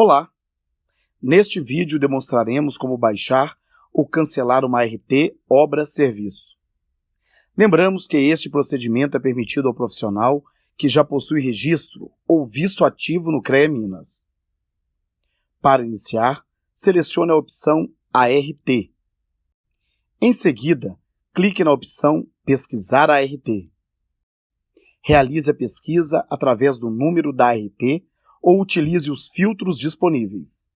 Olá! Neste vídeo demonstraremos como baixar ou cancelar uma RT obra-serviço. Lembramos que este procedimento é permitido ao profissional que já possui registro ou visto ativo no CREA Minas. Para iniciar, selecione a opção ART. Em seguida, clique na opção Pesquisar ART. Realize a pesquisa através do número da ART ou utilize os filtros disponíveis.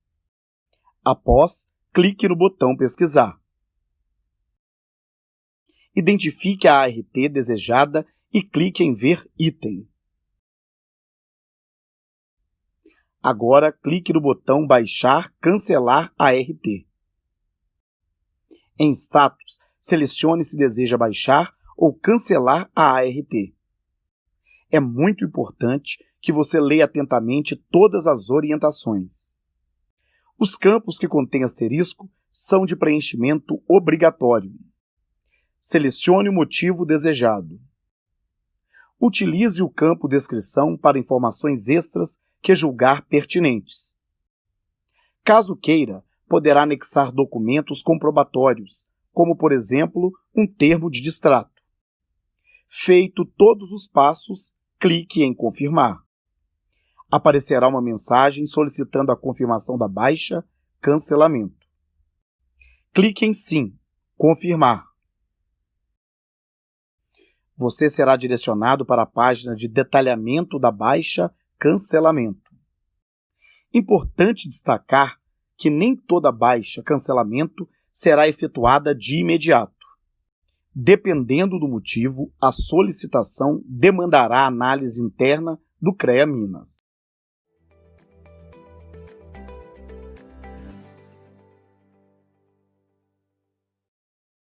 Após, clique no botão Pesquisar. Identifique a ART desejada e clique em Ver item. Agora, clique no botão Baixar Cancelar ART. Em Status, selecione se deseja baixar ou cancelar a ART. É muito importante que você leia atentamente todas as orientações. Os campos que contêm asterisco são de preenchimento obrigatório. Selecione o motivo desejado. Utilize o campo descrição para informações extras que julgar pertinentes. Caso queira, poderá anexar documentos comprobatórios, como, por exemplo, um termo de distrato. Feito todos os passos, clique em Confirmar aparecerá uma mensagem solicitando a confirmação da baixa, cancelamento. Clique em Sim, Confirmar. Você será direcionado para a página de detalhamento da baixa, cancelamento. Importante destacar que nem toda baixa, cancelamento será efetuada de imediato. Dependendo do motivo, a solicitação demandará análise interna do CREA Minas.